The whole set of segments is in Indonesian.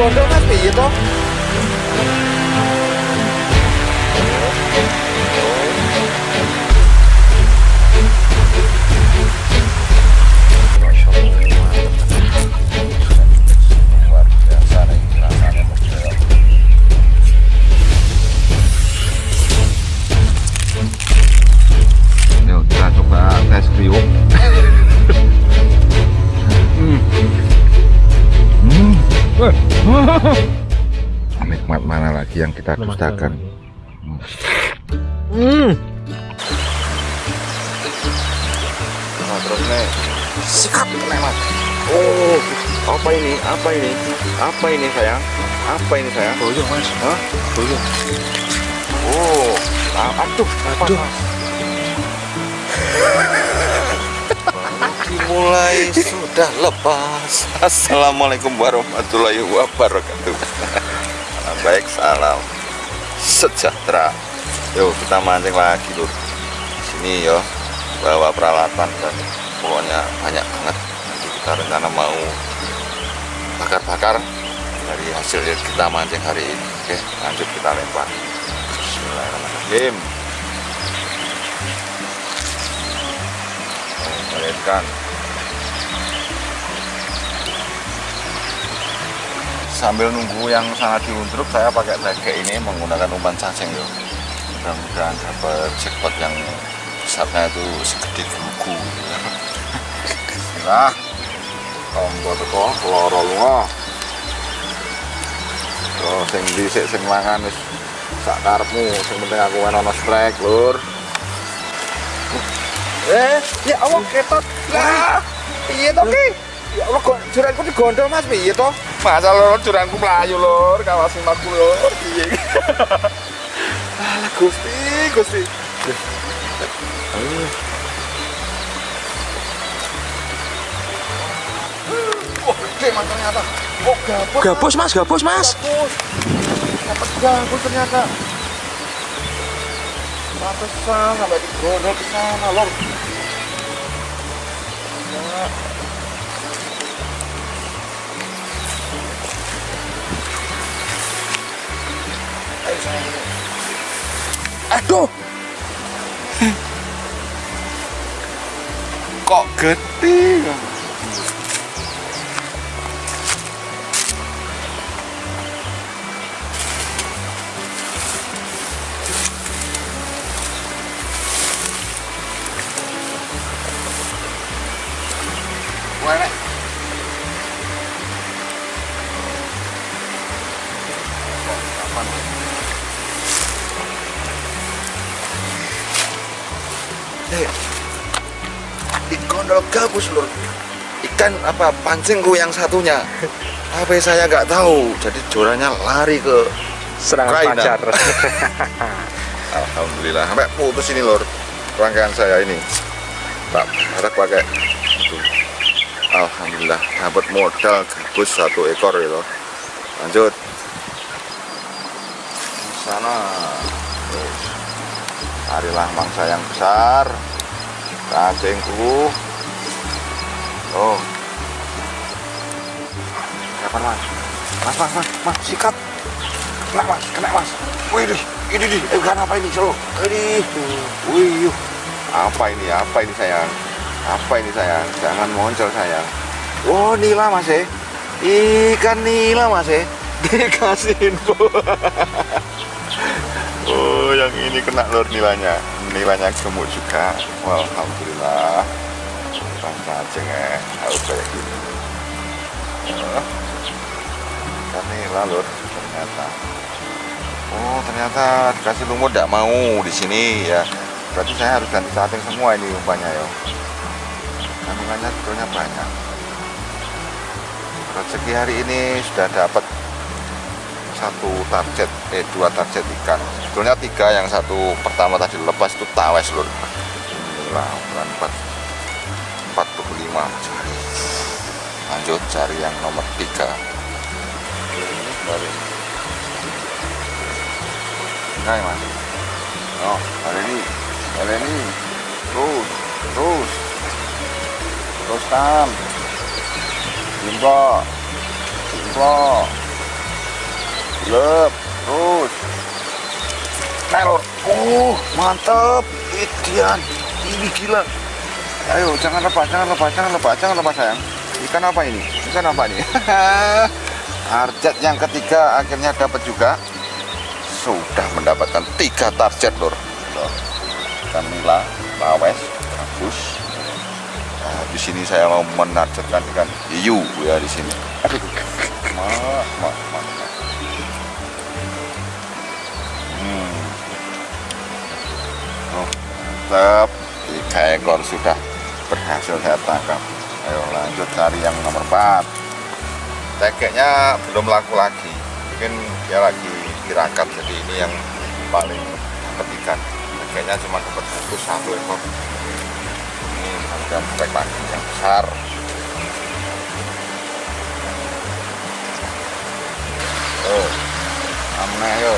digondol mas piye toh luar biasa nih rasanya nikmat mana lagi yang kita dustakan? hmm. Nah, terus nih sikap nih mas oh apa ini? Apa ini? Apa ini sayang? Apa ini sayang? Boyong mas. Hah? boyong oh ah, aduh Aduh. mulai sudah lepas. Assalamualaikum warahmatullahi wabarakatuh. Baik salam sejahtera. Yuk kita mancing lagi lur. Sini yo bawa peralatan dan pokoknya banyak banget. Nanti kita rencana mau bakar-bakar dari hasil kita mancing hari ini. Oke lanjut kita lempar. Bismillahirrahmanirrahim Bayangkan sambil nunggu yang sangat diuntruk saya pakai lege ini menggunakan umpan cacing yo. Mudah-mudahan dapat jackpot yang besarnya itu segede gugu nah tombol teko loro lunga. Terus sing dhisik sing mangan wis sak karepmu sing penting aku ono strike lur eh ya Allah ketot. Lah. Piye toh ki? Ya Allah kok juranku digondol mas? Piye toh. Masa lur juranku melayu lur kawasin aku lur piye alah gusti gusti. Wah, gede mas ternyata. Oh, gabus. gabus mas? Gabus mas. Gabus. Dapat gabus ternyata. Pantesan sampai digondol ke sana, lor. Ya. Aduh Kok gede? Kapan? Eh, digondol gabus lur. Ikan apa pancingku yang satunya. Apa saya nggak tahu. Jadi jorannya lari ke serangan Ukraina. pacar. Alhamdulillah. Sampai putus ini lur. Rangkaian saya ini. Tak harap pakai. Itu Alhamdulillah. Dapat modal gabus satu ekor gitu lanjut sana. Terus carilah mangsa yang besar cacingku oh. Kapan mas? Mas mas mas mas sikat. Kena mas kena mas. Wih dih ini di eh bukan apa ini solo ini wih apa ini apa ini sayang? Apa ini sayang? Jangan muncul sayang. Oh nila mas eh. Ikan nila mas eh. Dikasih info oh yang ini kena lur nilanya nilanya gemuk juga alhamdulillah Bang cacing eh harus kayak gini oh, ikan nila lur ternyata Oh ternyata dikasih lumut tidak mau di sini ya. Berarti saya harus ganti cacing semua ini umpannya ya. Kandungannya sebetulnya banyak. Rezeki hari ini sudah dapat satu target, eh dua target ikan. Sebetulnya tiga, yang satu pertama tadi lepas itu tawes lur. Inilah ukuran empat empat puluh lima cari. Lanjut cari yang nomor tiga. Ini baru Nah, mas. Oh, kali ini, kali ini, terus, terus, teruskan, jumbo, jumbo, lep terus. Telur. Uh mantep. Ikan ini gila. Ayo jangan lepas jangan lepas jangan lepas jangan lepas sayang. Ikan apa ini? Ikan apa ini? Target yang ketiga akhirnya dapat juga. Sudah mendapatkan tiga target lor ikan nila lawes bagus. Nah, di sini saya mau menargetkan ikan hiu ya di sini. Aduh. Mak mak mantap tiga ekor sudah berhasil saya tangkap. Ayo lanjut cari yang nomor 4 tekeknya belum laku lagi. Mungkin dia lagi tirakat jadi ini yang paling dapat ikan tekeknya cuma dapat satu satu ekor. Ini ada spek lagi yang besar. Oh amne yo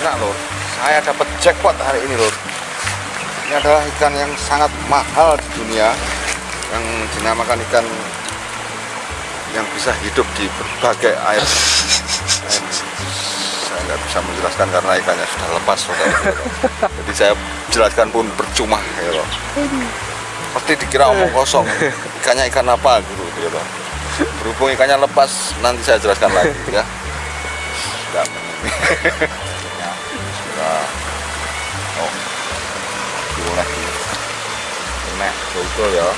Nah lor, saya dapat jackpot hari ini lor. Ini adalah ikan yang sangat mahal di dunia, yang dinamakan ikan yang bisa hidup di berbagai air. Saya nggak bisa menjelaskan karena ikannya sudah lepas, saudara. Jadi saya jelaskan pun percuma, ya loh. Pasti dikira omong kosong. Ikannya ikan apa gitu, ya loh. Berhubung ikannya lepas, nanti saya jelaskan lagi ya. Sudah Ya, sudah. Oh, lagi. Nek, betul ya.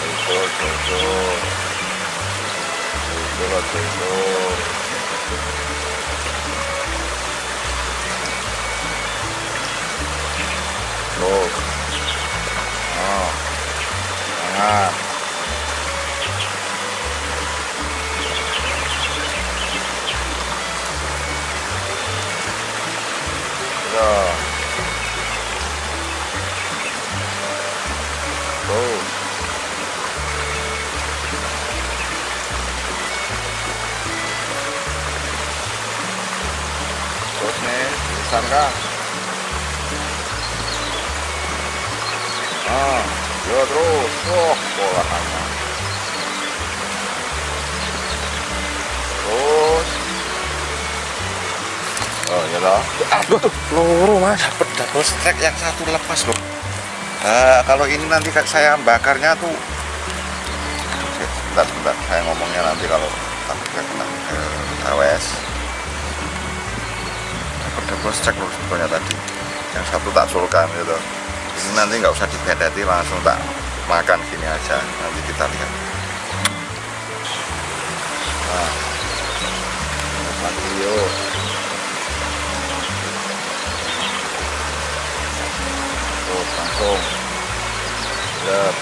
Betul, betul. Betul, betul. Terus. Oh. Jangan. Ya. Terus. Terus nih, tulisan kah? Ah, ya terus. Wah, bola. Terus. Oh, ya lah. Aduh, peluru mas. Dapat double strike yang satu lepas loh. Nah, kalau ini nanti kan saya bakarnya tuh. Oke, Sebentar, sebentar. Saya ngomongnya nanti kalau takutnya kena ke AWS. Dapat double strike loh sebetulnya tadi. Yang satu tak sulkan gitu ini nanti nggak usah dibedeti langsung tak makan gini aja. Nanti kita lihat. Nah. Yuk terus langsung. Gelap.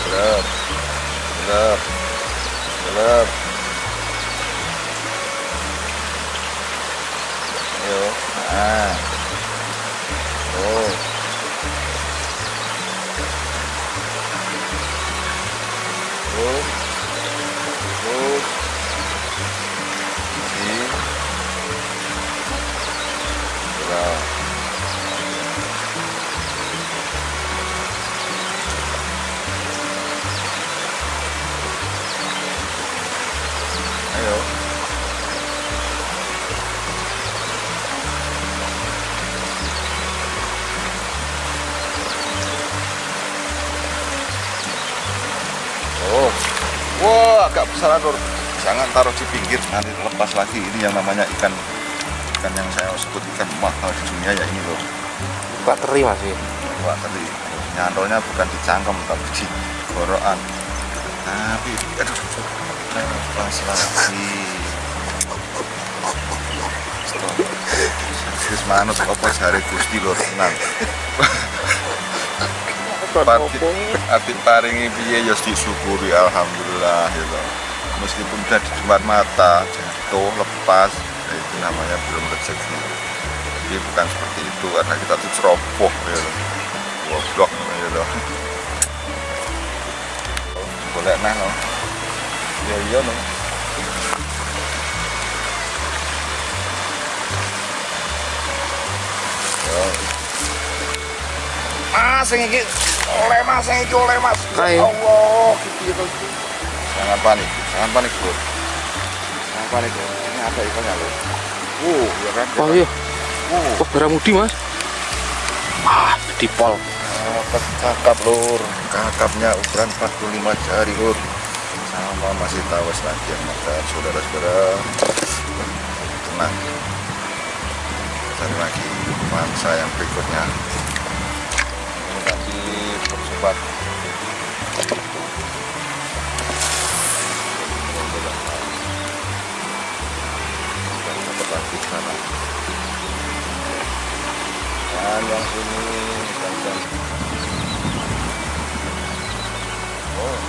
Gelap. Gelap. Gelap. Yuk nah. Terus Besar lor. jangan taruh di pinggir nanti lepas lagi. Ini yang namanya ikan ikan yang saya sebut ikan mahal di dunia ya ini loh Pak teri masih. Wah tadi nyantolnya bukan di cangkem tapi di gorokan tapi aduh. Lepas lagi. Serius manut apa sehari gusti lho tenan Adit paringi piye ya disyukuri. Alhamdulillah gitu. Meskipun udah di depan mata jatuh lepas ya itu namanya belum rezeki. Jadi bukan seperti itu karena kita tuh ceroboh gitu. Goblok gitu. Boleh nah no. Ya iya. Ya, Mas sing iki oleh Mas sing iki oleh Mas. Ayo. Allah, gitu gitu. jangan panik, jangan panik bro. Jangan panik. Ini ada ikannya loh. Uh, ya kan. Oh iya, Uh, wah baramudi mas. Ah, dipol. Dapat kakap lur, kakapnya ukuran 45 jari lur sama masih tawas lagi yang makan saudara-saudara tenang cari lagi mangsa yang berikutnya ini dan sana dan yang ini dan yang oh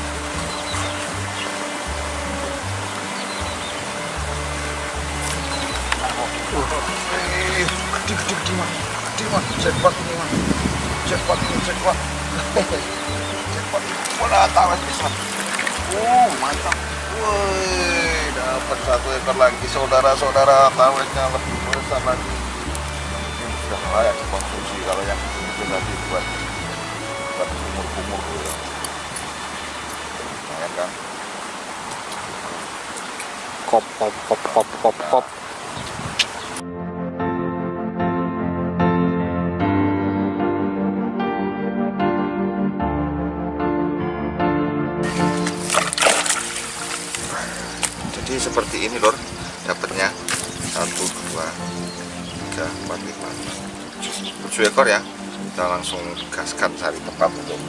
Eh, gede gede gede man jackpot ini man jackpot ini jackpot wala tawas bisa uh mantap satu ekor lagi. Saudara-saudara tawesnya lebih besar lagi. Ini sudah layak dikonsumsi kalau yang itu tadi buat buat kumur-kumur gitu. Lumayan kan? Kop, kop, kop, kop, kop, kop. Ini lor dapatnya satu dua tiga empat lima tujuh ekor ya. Kita langsung gaskan cari tempat untuk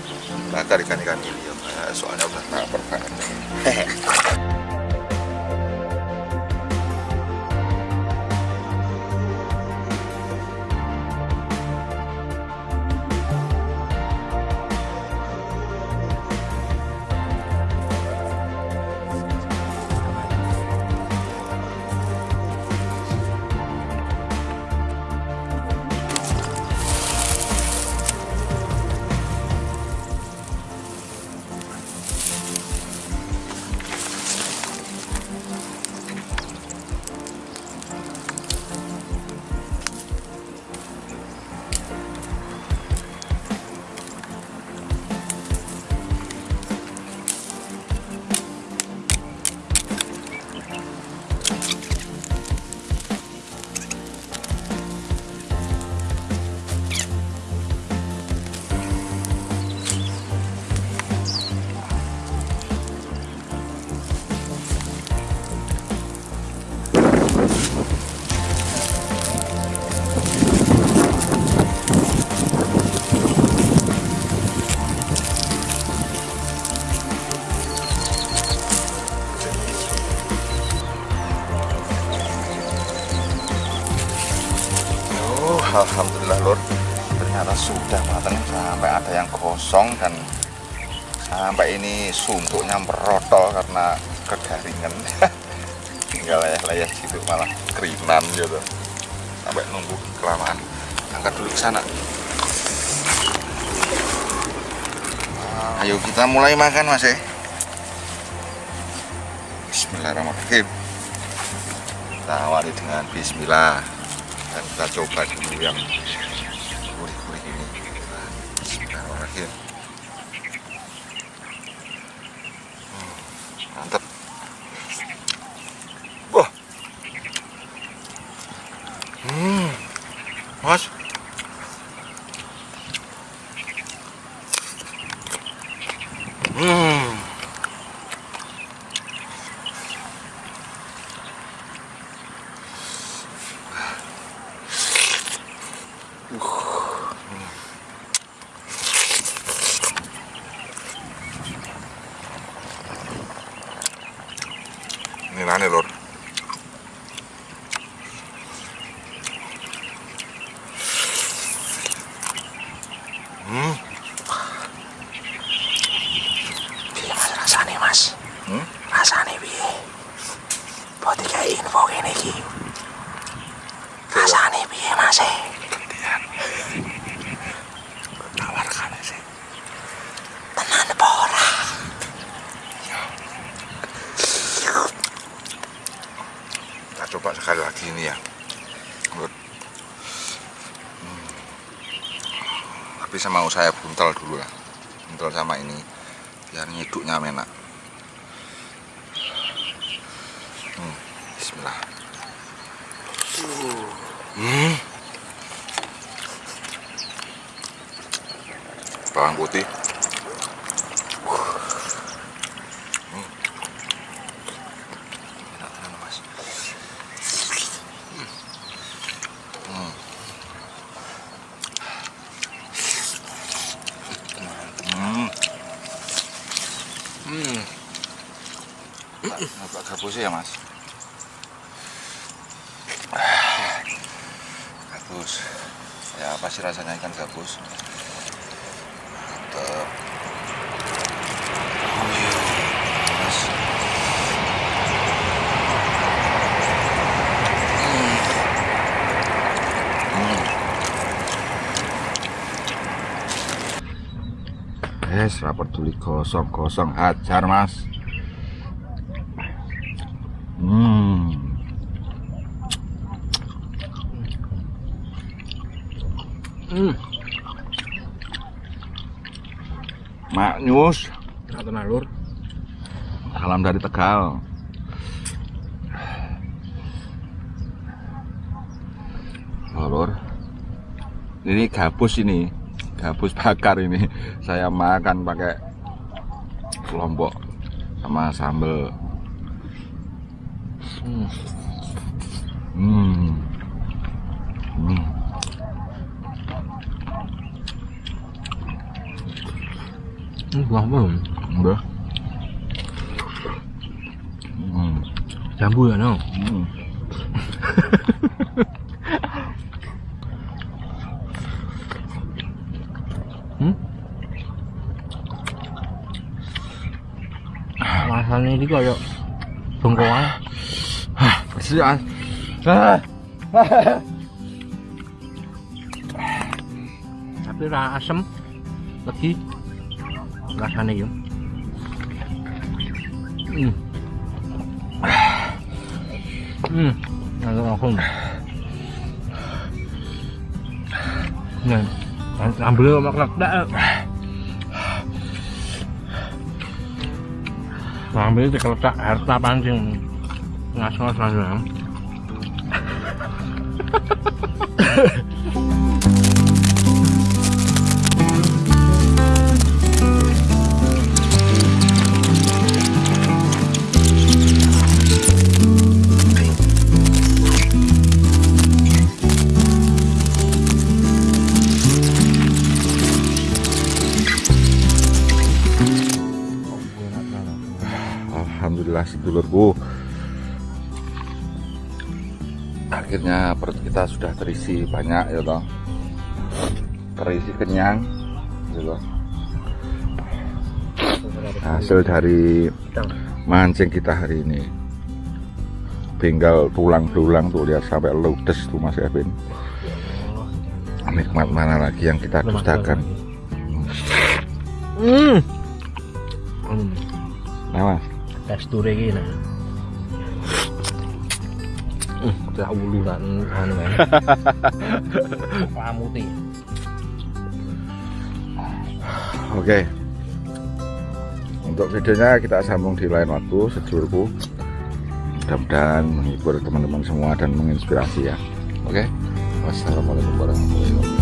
bakar ikan-ikan ini ya. Soalnya udah lapar banget alhamdulillah lor ternyata sudah matang sampai ada yang gosong dan sampai ini suntuknya merotol karena kegaringan tinggal layah-layah situ malah kerinan gitu. Sampai nunggu kelamaan. Angkat dulu ke sana. Ayo kita mulai makan mas eh Bismillahirrahmanirrahim. Kita awali dengan Bismillah dan kita coba dulu yang gurih-gurih ini. Nah, Bismillahirrahmanirrahim Ini nane lor. Hmm, Piye Mas rasane Mas? Hmm? Rasane piye? Buat kayak info kene iki. Rasane piye Mas? gantian. Tawarkan sih. Tenan apa ora? Kita coba sekali lagi ini ya. Lur. Hmm. Tapi sama saya buntel dulu lah. Buntel sama ini biar nyiduknya enak. Hmm. Bismillah. Hmm. Bawang putih. Hmm. Enak tenan, Mas. Hmm. Hmm. Agak gabus ya mas. Gabus. Ya apa sih rasanya ikan gabus? Mantap. Oh, iya. Mas. Yes, rapor tuli kosong-kosong hajar mas. Hmm. Hmm. Mak Nyus, Enak tenan lur. salam dari Tegal. Lur. Ini gabus ini, gabus bakar ini. Saya makan pakai lombok sama sambel. Hmm. Hmm. Hmm, buah belum? Udah. Hmm. Jambu ya no. Hmm. Hmm? Rasanya ini kayak bengkoang. Bersih, Mas. Ah. tapi ra asem lagi rasanya ya hmm. Hmm. Langsung langsung. Nah ambil sama kelak ambil di kelak harta pancing ngasih selanjutnya Alhamdulillah sedulurku Akhirnya perut kita sudah terisi banyak ya toh. Terisi kenyang gitu loh. Hasil dari mancing kita hari ini. Tinggal tulang belulang tuh lihat sampai ludes tuh Mas Kevin. Nikmat mana lagi yang kita dustakan? hmm. Hmm. Nah mas teksturnya gini Hmm, tak ulu kan anu. Pamutih. Oke. Untuk videonya kita sambung di lain waktu sedulurku. Mudah-mudahan menghibur teman-teman semua dan menginspirasi ya. Oke. Wassalamualaikum warahmatullahi